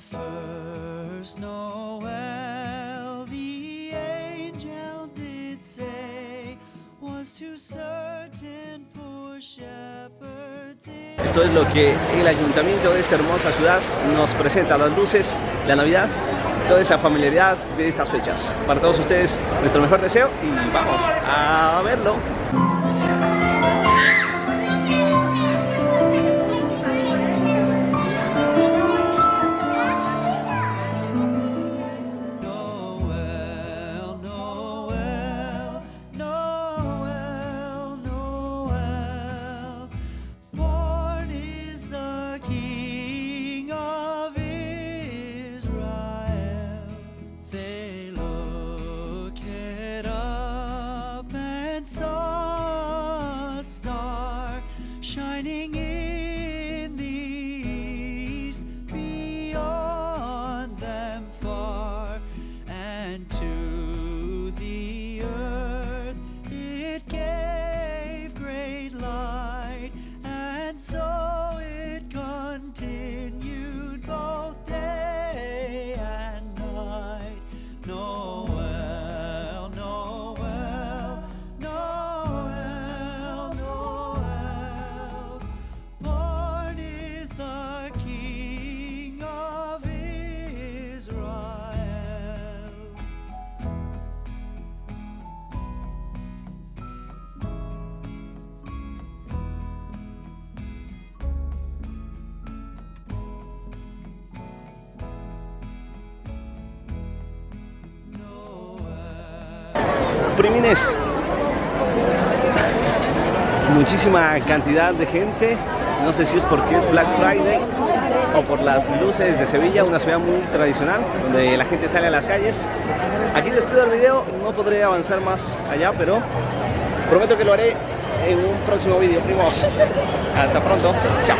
First Noel, the angel did say, was to certain poor shepherds Esto es lo que el ayuntamiento de esta hermosa ciudad nos presenta, las luces, la Navidad, toda esa familiaridad de estas fechas. Para todos ustedes, nuestro mejor deseo y vamos a verlo. Primines. Muchísima cantidad de gente. No sé si es porque es Black Friday o por las luces de Sevilla, una ciudad muy tradicional donde la gente sale a las calles. Aquí despido el video, no podré avanzar más allá, pero prometo que lo haré en un próximo vídeo, primos. Hasta pronto. Chao.